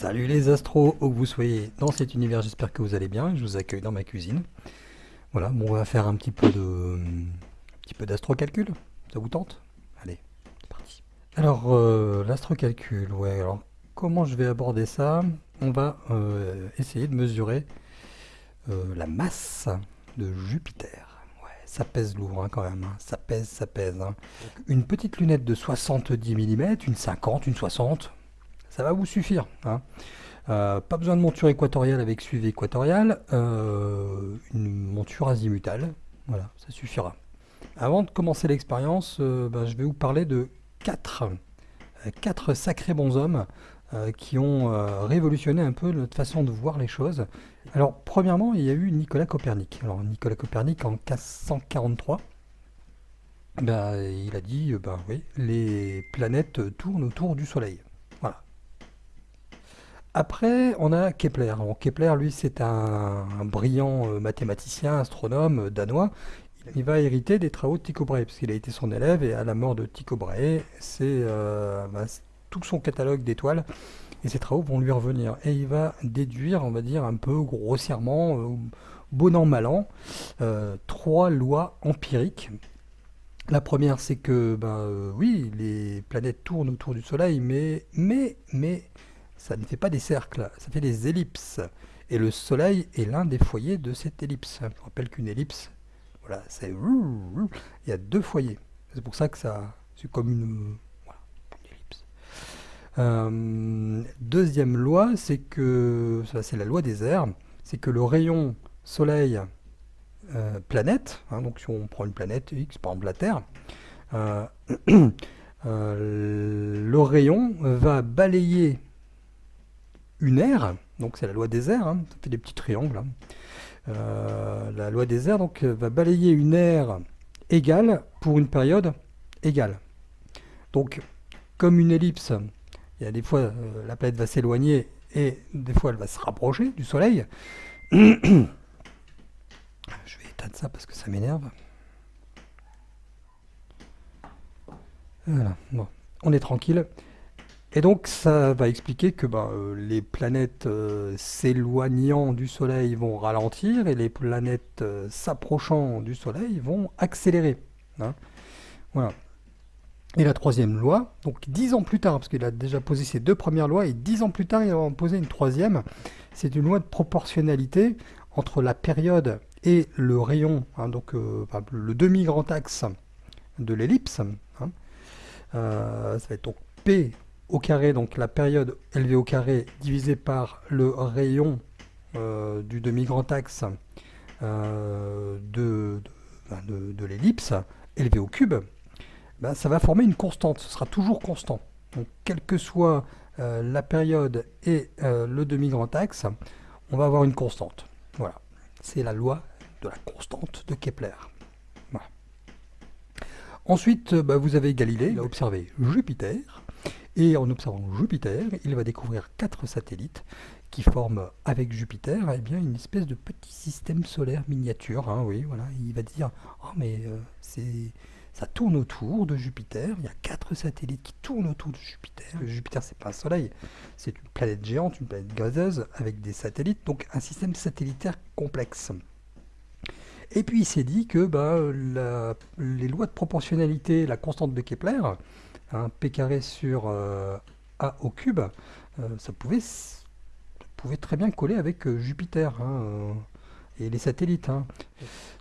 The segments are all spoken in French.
Salut les astros, où que vous soyez dans cet univers, j'espère que vous allez bien. Je vous accueille dans ma cuisine. Voilà, bon, on va faire un petit peu de, un petit peu d'astrocalcul. Ça vous tente? Allez, c'est parti. Alors, euh, l'astrocalcul, ouais. Alors, comment je vais aborder ça? On va euh, essayer de mesurer euh, la masse de Jupiter. Ouais, ça pèse lourd hein, quand même. hein. Ça pèse, ça pèse. hein. Une petite lunette de 70 mm, une 50, une 60, ça va vous suffire. hein. Euh, pas besoin de monture équatoriale avec suivi équatorial, euh, une monture azimutale, voilà, ça suffira. Avant de commencer l'expérience, euh, ben, je vais vous parler de quatre, euh, quatre sacrés bonshommes qui ont révolutionné un peu notre façon de voir les choses. Alors, premièrement, il y a eu Nicolas Copernic. Alors, Nicolas Copernic en 1543, ben, il a dit, ben oui, les planètes tournent autour du Soleil. Après, on a Kepler. Kepler, lui, c'est un, brillant euh, mathématicien, astronome euh, danois. Il va hériter des travaux de Tycho Brahe, parce qu'il a été son élève, et à la mort de Tycho Brahe, c'est euh, bah, c'est tout son catalogue d'étoiles, et ses travaux vont lui revenir. Et il va déduire, on va dire, un peu grossièrement, bon an, mal an, trois lois empiriques. La première, c'est que, ben, oui, les planètes tournent autour du Soleil, mais, mais, mais, ça ne fait pas des cercles, ça fait des ellipses. Et le Soleil est l'un des foyers de cette ellipse. Je rappelle qu'une ellipse, voilà, c'est... Il y a deux foyers. C'est pour ça que ça... C'est comme une... Voilà, une ellipse. Euh, deuxième loi, c'est que... Ça, c'est la loi des airs. C'est que le rayon Soleil euh, planète, hein, donc si on prend une planète X, par exemple la Terre, euh, le rayon va balayer une aire, donc c'est la loi des airs, hein, ça fait des petits triangles. hein. Euh, la loi des airs va balayer une aire égale pour une période égale. Donc, comme une ellipse, il y a des fois euh, la planète va s'éloigner et des fois elle va se rapprocher du Soleil. Je vais éteindre ça parce que ça m'énerve. Voilà, bon, on est tranquille. Et donc ça va expliquer que ben, euh, les planètes euh, s'éloignant du Soleil vont ralentir et les planètes euh, s'approchant du Soleil vont accélérer. hein. Voilà. Et la troisième loi, donc dix ans plus tard, parce qu'il a déjà posé ses deux premières lois, et dix ans plus tard, il va en poser une troisième, c'est une loi de proportionnalité entre la période et le rayon, hein, donc le demi-grand axe de l'ellipse. hein. Ça va être donc P au carré, donc la période élevée au carré divisé par le rayon euh, du demi-grand axe euh, ben, de- l'ellipse élevé au cube, ben, ça va former une constante, ce sera toujours constant. Donc quelle que soit euh, la période et le demi-grand axe, on va avoir une constante. Voilà, c'est la loi de la constante de Kepler. Ensuite, bah, vous avez Galilée, il a observé Jupiter, et en observant Jupiter, il va découvrir quatre satellites qui forment avec Jupiter eh une espèce de petit système solaire miniature. hein. Il va dire, oh mais euh, ça tourne autour de Jupiter, il y a quatre satellites qui tournent autour de Jupiter. Jupiter, c'est pas un soleil, c'est une planète géante, une planète gazeuse avec des satellites, donc un système satellitaire complexe. Et puis il s'est dit que bah, les lois de proportionnalité, la constante de Kepler, hein, P carré sur euh, A au cube, euh, ça pouvait, très bien coller avec euh, Jupiter hein, et les satellites. hein.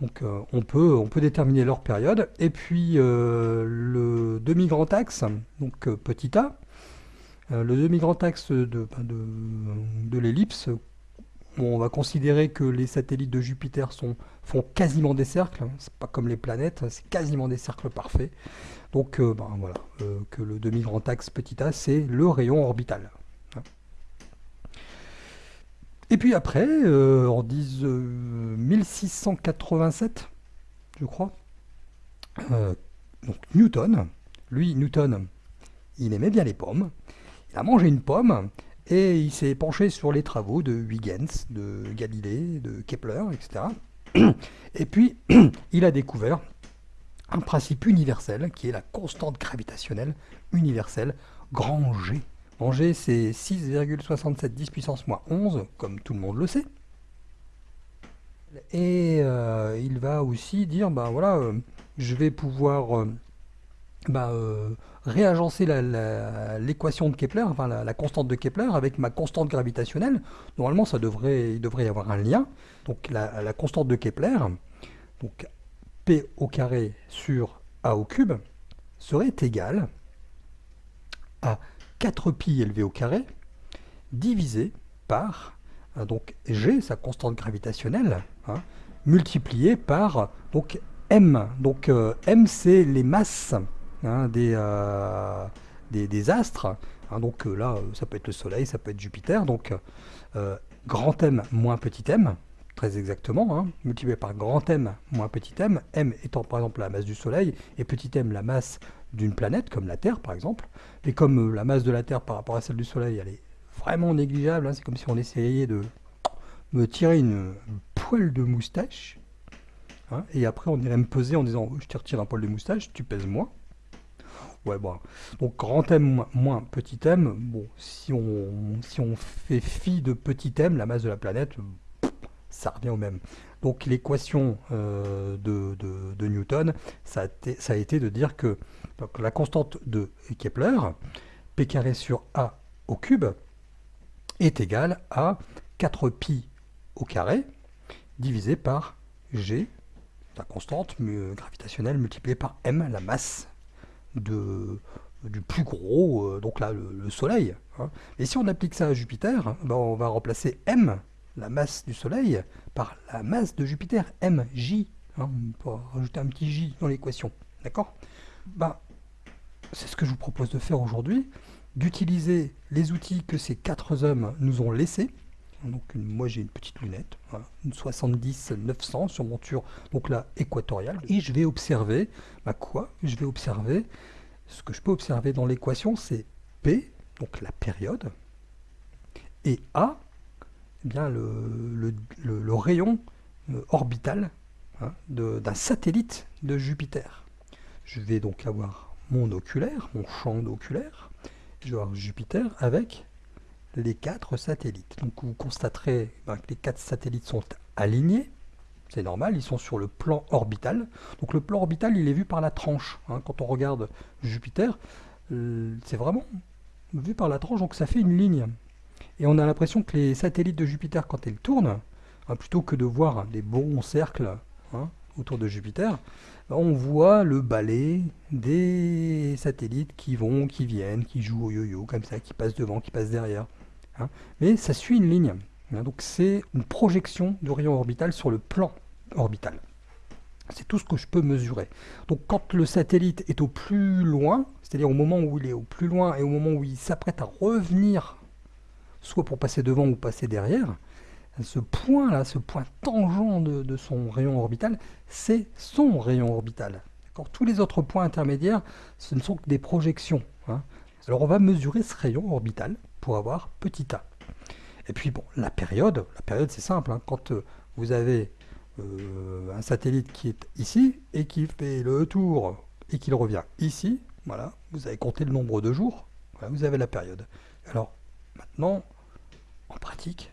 Donc on peut, déterminer leur période. Et puis le demi-grand axe, donc petit a, le demi-grand axe de, l'ellipse, on va considérer que les satellites de Jupiter font quasiment des cercles. hein. C'est pas comme les planètes, c'est quasiment des cercles parfaits. Donc euh, ben, voilà, euh, que le demi-grand axe petit a, c'est le rayon orbital. hein. Et puis après, euh, en 10, euh, 1687, je crois, donc Newton, lui, Newton, il aimait bien les pommes. Il a mangé une pomme et il s'est penché sur les travaux de Huygens, de Galilée, de Kepler, etc. Et puis, il a découvert un principe universel qui est la constante gravitationnelle universelle, grand G. G, c'est 6,77 puissance moins 11, comme tout le monde le sait. Et euh, il va aussi dire, ben voilà, euh, je vais pouvoir euh, bah, réagencer l'équation de Kepler, enfin la, constante de Kepler avec ma constante gravitationnelle. Normalement, ça devrait, il devrait y avoir un lien. Donc la, constante de Kepler, donc P au carré sur A au cube, serait égale à 4pi élevé au carré divisé par donc G, sa constante gravitationnelle, hein, multiplié par donc M. Donc euh, M, c'est les masses hein, euh, des, des, astres. Hein. donc euh, là, ça peut être le Soleil, ça peut être Jupiter. Donc grand M moins petit m, très exactement, multiplié par grand M moins petit m, m étant par exemple la masse du Soleil, et petit m la masse d'une planète, comme la Terre par exemple. Et comme la masse de la Terre par rapport à celle du Soleil, elle est vraiment négligeable, c'est comme si on essayait de me tirer une poêle de moustache, hein, et après on irait me peser en disant je te retire un poil de moustache, tu pèses moins. Ouais, bon. Donc grand M moins petit m, bon, si on, si on fait fi de petit m, la masse de la planète, ça revient au même. Donc l'équation euh, de, Newton, ça a, été, de dire que la constante de Kepler, p carré sur a au cube, est égale à 4pi au carré divisé par g, la constante gravitationnelle multipliée par m, la masse du plus gros, euh, donc là le, Soleil. Hein. Et si on applique ça à Jupiter, ben on va remplacer m, la masse du Soleil, par la masse de Jupiter, mj. Hein, on peut rajouter un petit j dans l'équation. D'accord? Ben, C'est ce que je vous propose de faire aujourd'hui, d'utiliser les outils que ces quatre hommes nous ont laissés, donc moi j'ai une petite lunette, une 70-900 sur monture, donc là équatoriale, et je vais observer, bah quoi? Je vais observer, ce que je peux observer dans l'équation c'est P, donc la période, et A, eh bien le, le, rayon euh, orbital hein, d'un satellite de Jupiter. Je vais donc avoir mon oculaire, mon champ d'oculaire, je vais avoir Jupiter avec les quatre satellites. Donc vous constaterez ben, que les quatre satellites sont alignés, c'est normal, ils sont sur le plan orbital. Donc le plan orbital, il est vu par la tranche. Hein. Quand on regarde Jupiter, euh, c'est vraiment vu par la tranche, donc ça fait une ligne. Et on a l'impression que les satellites de Jupiter, quand ils tournent, hein, plutôt que de voir des bons cercles hein, autour de Jupiter, ben, on voit le balai des satellites qui vont, qui viennent, qui jouent au yo-yo, comme ça, qui passent devant, qui passent derrière. Hein. mais ça suit une ligne. Hein. donc c'est une projection du rayon orbital sur le plan orbital. C'est tout ce que je peux mesurer. Donc quand le satellite est au plus loin, c'est-à-dire au moment où il est au plus loin et au moment où il s'apprête à revenir, soit pour passer devant ou passer derrière, ce point-là, ce point tangent de, son rayon orbital, c'est son rayon orbital. Tous les autres points intermédiaires, ce ne sont que des projections. Hein. Alors on va mesurer ce rayon orbital pour avoir petit a. Et puis bon, la période, la période c'est simple, hein. quand euh, vous avez euh, un satellite qui est ici et qui fait le tour et qu'il revient ici, voilà, vous avez compté le nombre de jours, vous avez la période. Alors maintenant, en pratique,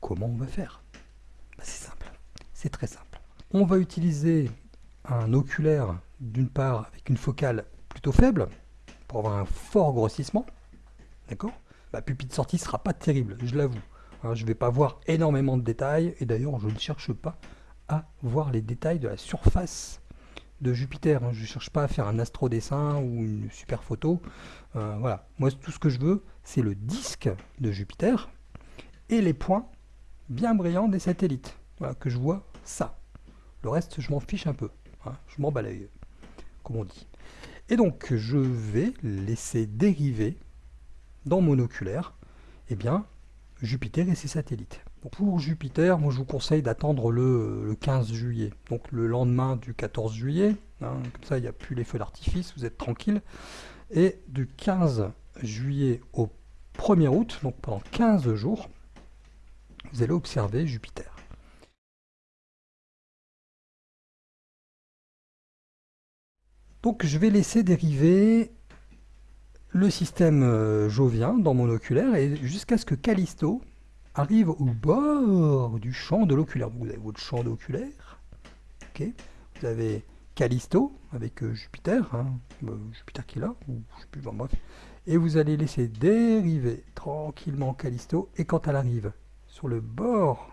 comment on va faire? Bah, C'est simple, c'est très simple. On va utiliser un oculaire d'une part avec une focale plutôt faible avoir un fort grossissement, d'accord? La pupille de sortie sera pas terrible, je l'avoue. Hein, je ne vais pas voir énormément de détails, et d'ailleurs je ne cherche pas à voir les détails de la surface de Jupiter. Hein. Je ne cherche pas à faire un astrodessin ou une super photo. Euh, voilà, moi tout ce que je veux, c'est le disque de Jupiter et les points bien brillants des satellites. Voilà, que je vois ça. Le reste, je m'en fiche un peu. Hein. je m'en balaye, comme on dit. Et donc, je vais laisser dériver dans mon oculaire, eh bien, Jupiter et ses satellites. pour Jupiter, moi je vous conseille d'attendre le, 15 juillet, donc le lendemain du 14 juillet, hein, comme ça il n'y a plus les feux d'artifice, vous êtes tranquille, et du 15 juillet au 1er août, donc pendant 15 jours, vous allez observer Jupiter. Donc je vais laisser dériver le système euh, jovien dans mon oculaire et jusqu'à ce que Callisto arrive au bord du champ de l'oculaire. Vous avez votre champ d'oculaire, vous avez Callisto avec euh, Jupiter, hein, bah, Jupiter qui est là, ou je sais plus, et vous allez laisser dériver tranquillement Callisto, et quand elle arrive sur le bord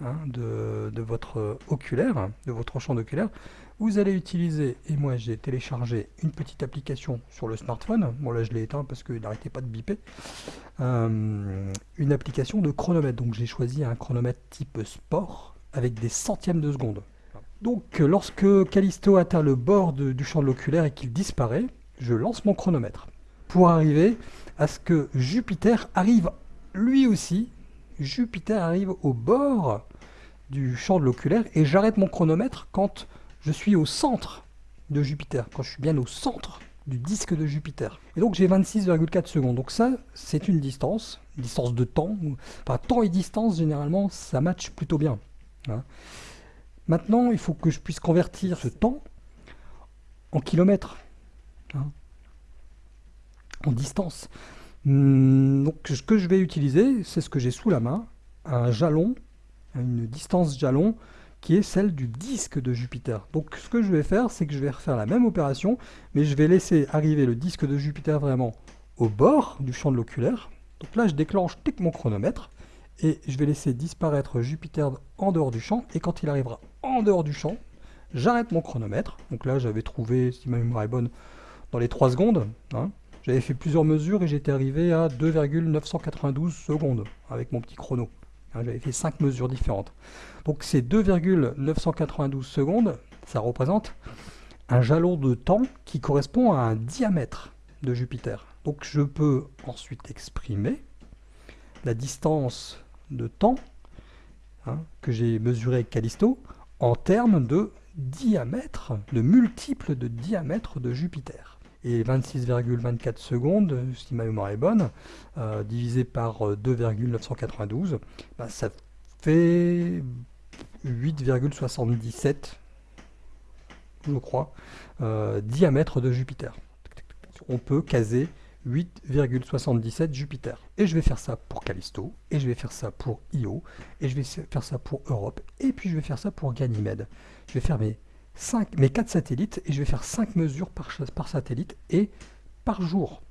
hein, de, votre oculaire, de votre champ d'oculaire, vous allez utiliser, et moi j'ai téléchargé une petite application sur le smartphone, bon là je l'ai éteint parce qu'il n'arrêtait pas de biper, euh, une application de chronomètre, donc j'ai choisi un chronomètre type sport, avec des centièmes de seconde. Donc lorsque Callisto atteint le bord du champ de l'oculaire et qu'il disparaît, je lance mon chronomètre. Pour arriver à ce que Jupiter arrive lui aussi, Jupiter arrive au bord du champ de l'oculaire et j'arrête mon chronomètre quand je suis au centre de Jupiter, quand je suis bien au centre du disque de Jupiter. Et donc j'ai 26,4 secondes. Donc ça, c'est une distance, distance de temps. Enfin, temps et distance, généralement, ça match plutôt bien. Hein. Maintenant, il faut que je puisse convertir ce temps en kilomètres, hein, en distance. Hmm, donc, ce que je vais utiliser, c'est ce que j'ai sous la main, un jalon, une distance jalon, qui est celle du disque de Jupiter. Donc, ce que je vais faire, c'est que je vais refaire la même opération, mais je vais laisser arriver le disque de Jupiter vraiment au bord du champ de l'oculaire. Donc là, je déclenche mon chronomètre, et je vais laisser disparaître Jupiter en dehors du champ, et quand il arrivera en dehors du champ, j'arrête mon chronomètre. Donc là, j'avais trouvé, si ma mémoire est bonne, dans les 3 secondes. Hein. J'avais fait plusieurs mesures et j'étais arrivé à 2,992 secondes avec mon petit chrono. Hein, j'avais fait 5 mesures différentes. Donc ces 2,992 secondes, ça représente un jalon de temps qui correspond à un diamètre de Jupiter. Donc je peux ensuite exprimer la distance de temps hein, que j'ai mesuré avec Callisto en termes de diamètre, de multiples de diamètre de Jupiter. Et 26,24 secondes, si ma mémoire est bonne, euh, divisé par 2,992, bah, ça fait 8,77, je crois, euh, diamètre de Jupiter. On peut caser 8,77 Jupiter. Et je vais faire ça pour Callisto, et je vais faire ça pour Io, et je vais faire ça pour Europe, et puis je vais faire ça pour Ganymède. Je vais faire mes, 5, mes 4 satellites, et je vais faire 5 mesures par, satellite, et par jour.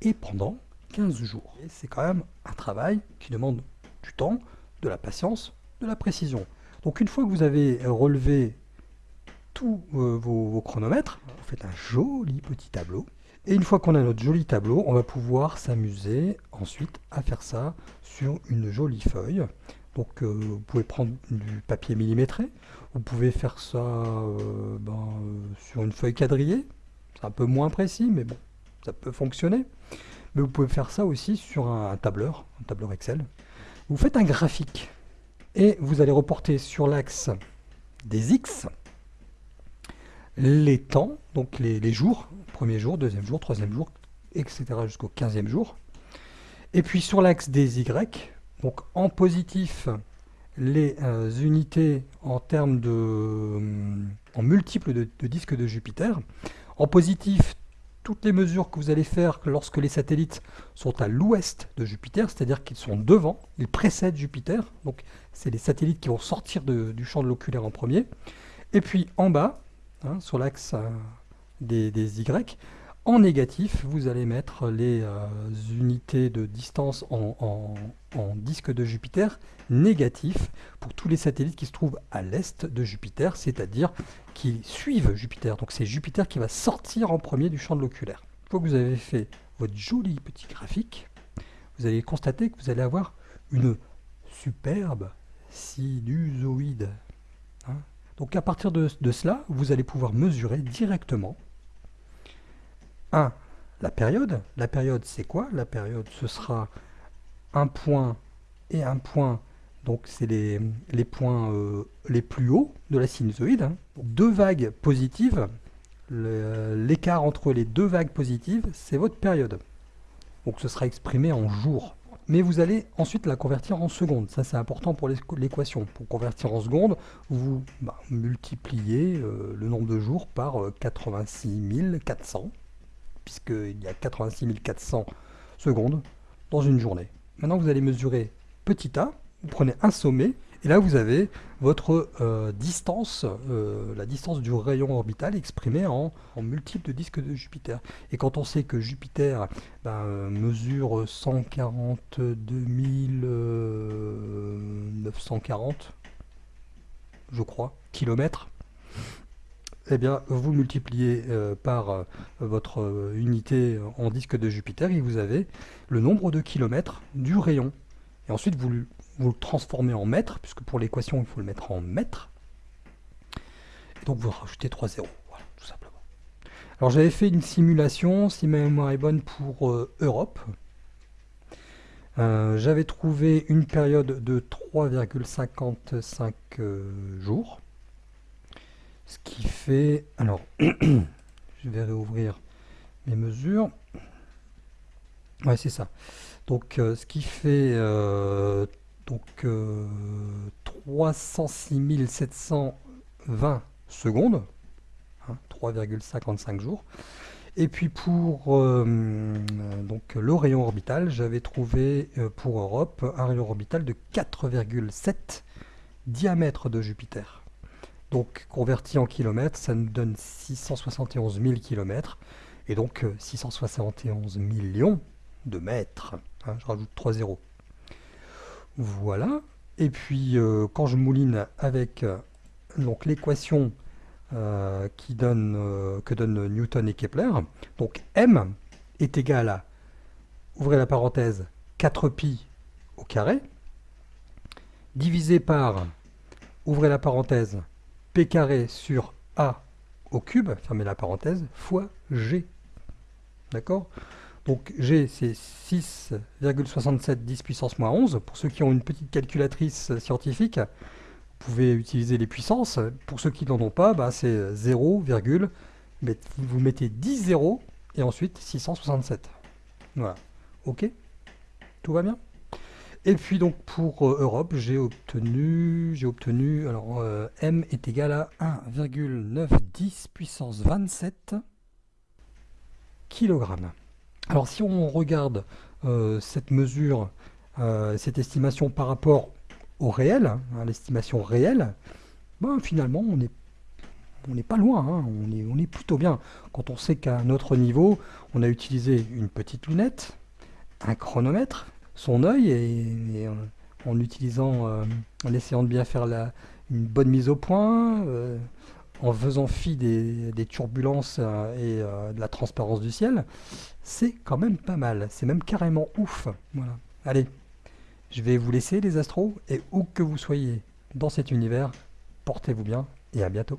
Et pendant 15 jours. C'est quand même un travail qui demande du temps, de la patience, de la précision. Donc une fois que vous avez relevé tous euh, vos chronomètres, vous faites un joli petit tableau et une fois qu'on a notre joli tableau, on va pouvoir s'amuser ensuite à faire ça sur une jolie feuille. Donc euh, vous pouvez prendre du papier millimétré, vous pouvez faire ça euh, ben, euh, sur une feuille quadrillée, c'est un peu moins précis, mais bon, ça peut fonctionner. Mais vous pouvez faire ça aussi sur un, tableur, un tableur Excel. Vous faites un graphique et vous allez reporter sur l'axe des X les temps, donc les jours, premier jour, deuxième jour, troisième jour, etc. jusqu'au quinzième jour. Et puis sur l'axe des Y, donc en positif, les euh, unités en termes de euh, en multiples de, disques de Jupiter. En positif, toutes les mesures que vous allez faire lorsque les satellites sont à l'ouest de Jupiter, c'est-à-dire qu'ils sont devant, ils précèdent Jupiter, donc c'est les satellites qui vont sortir du champ de l'oculaire en premier. Et puis en bas, hein, sur l'axe euh, des, Y. En négatif, vous allez mettre les unités de distance en, disque de Jupiter négatif pour tous les satellites qui se trouvent à l'est de Jupiter, c'est-à-dire qui suivent Jupiter. Donc c'est Jupiter qui va sortir en premier du champ de l'oculaire. Une fois que vous avez fait votre joli petit graphique, vous allez constater que vous allez avoir une superbe sinusoïde. Hein. Donc à partir de cela, vous allez pouvoir mesurer directement 1. La période. La période, c'est quoi? La période, ce sera un point et un point. Donc, c'est les, points euh, les plus hauts de la sinusoïde. Hein. Deux vagues positives. L'écart entre les deux vagues positives, c'est votre période. Donc, ce sera exprimé en jours. mais vous allez ensuite la convertir en secondes. Ça, c'est important pour l'équation. Pour convertir en secondes, vous bah, multipliez euh, le nombre de jours par 86 400, puisqu'il y a 86 400 secondes dans une journée. Maintenant, vous allez mesurer petit a, vous prenez un sommet, et là, vous avez votre euh, distance, euh, la distance du rayon orbital exprimée en, multiples de disques de Jupiter. Et quand on sait que Jupiter ben, euh, mesure 142 940, je crois, kilomètres, eh bien, vous multipliez par votre unité en disque de Jupiter et vous avez le nombre de kilomètres du rayon. Et ensuite, vous vous le transformez en mètres, puisque pour l'équation, il faut le mettre en mètres. Et donc vous rajoutez 3 zéros, voilà, tout simplement. Alors j'avais fait une simulation, si ma mémoire est bonne, pour euh, Europe. Euh, j'avais trouvé une période de 3,55 euh, jours. Ce qui fait... Alors, je vais réouvrir mes mesures. Ouais, c'est ça. Donc, ce qui fait donc 306 720 secondes, 3,55 hein, jours. Et puis pour euh, donc le rayon orbital, j'avais trouvé euh, pour Europe un rayon orbital de 4,7 diamètre de Jupiter. Donc converti en kilomètres, ça nous donne 671 000 kilomètres, et donc 671 euh, millions de mètres. Hein, je rajoute 3 zéros. Voilà. Et puis, euh, quand je mouline avec euh, l'équation que donnent Newton et Kepler, donc m est égal à, ouvrez la parenthèse, 4pi au carré, divisé par, ouvrez la parenthèse, p carré sur a au cube, fermez la parenthèse, fois g. D'accord? Donc G, c'est 6,67 10 puissance moins 11. Pour ceux qui ont une petite calculatrice scientifique, vous pouvez utiliser les puissances. Pour ceux qui n'en ont pas, bah, c'est 0, vous mettez 10 zéros et ensuite 667. Voilà. OK? Tout va bien? Et puis donc pour euh, Europe, j'ai obtenu, j'ai obtenu, alors euh, M est égal à 1,910 puissance 27 kg. Alors si on regarde euh, cette mesure, cette estimation par rapport au réel, hein, l'estimation réelle, ben, finalement on n'est on n'est pas loin, hein, on, est, on est plutôt bien. Quand on sait qu'à notre niveau, on a utilisé une petite lunette, un chronomètre, son œil, et, en, utilisant, euh, en essayant de bien faire la, une bonne mise au point, en faisant fi des, turbulences euh, et euh, de la transparence du ciel, c'est quand même pas mal. C'est même carrément ouf. Voilà. Allez, je vais vous laisser les astros, et où que vous soyez dans cet univers, portez-vous bien, et à bientôt.